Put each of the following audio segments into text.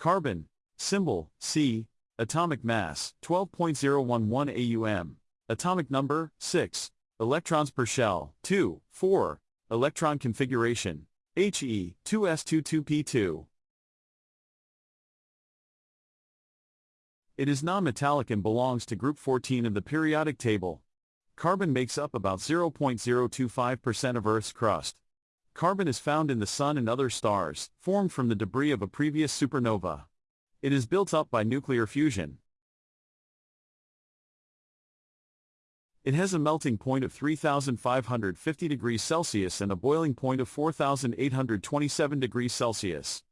Carbon, symbol, C, atomic mass, 12.011 AUM, atomic number, 6, electrons per shell, 2, 4, electron configuration, He, 2s22p2. It is non-metallic and belongs to group 14 of the periodic table. Carbon makes up about 0.025% of Earth's crust. Carbon is found in the Sun and other stars, formed from the debris of a previous supernova. It is built up by nuclear fusion. It has a melting point of 3,550 degrees Celsius and a boiling point of 4,827 degrees Celsius.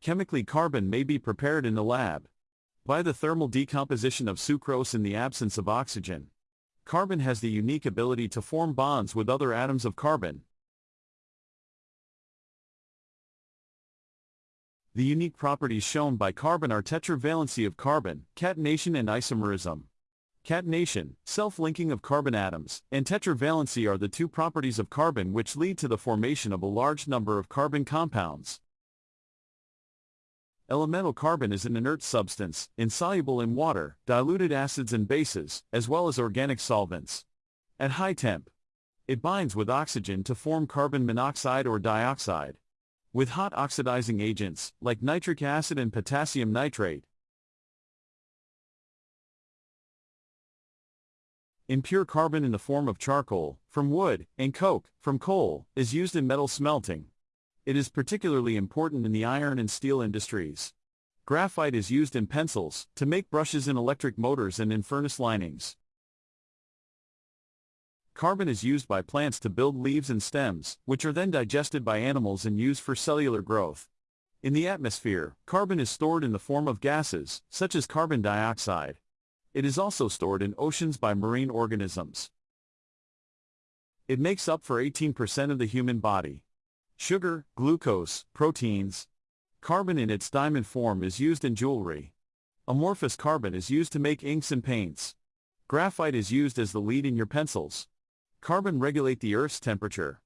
Chemically carbon may be prepared in the lab by the thermal decomposition of sucrose in the absence of oxygen. Carbon has the unique ability to form bonds with other atoms of carbon. The unique properties shown by carbon are tetravalency of carbon, catenation and isomerism. Catenation, self-linking of carbon atoms, and tetravalency are the two properties of carbon which lead to the formation of a large number of carbon compounds. Elemental carbon is an inert substance, insoluble in water, diluted acids and bases, as well as organic solvents. At high temp, it binds with oxygen to form carbon monoxide or dioxide. With hot oxidizing agents, like nitric acid and potassium nitrate. Impure carbon in the form of charcoal, from wood, and coke, from coal, is used in metal smelting. It is particularly important in the iron and steel industries. Graphite is used in pencils, to make brushes in electric motors and in furnace linings. Carbon is used by plants to build leaves and stems, which are then digested by animals and used for cellular growth. In the atmosphere, carbon is stored in the form of gases, such as carbon dioxide. It is also stored in oceans by marine organisms. It makes up for 18% of the human body. Sugar, glucose, proteins. Carbon in its diamond form is used in jewelry. Amorphous carbon is used to make inks and paints. Graphite is used as the lead in your pencils. Carbon regulate the Earth's temperature.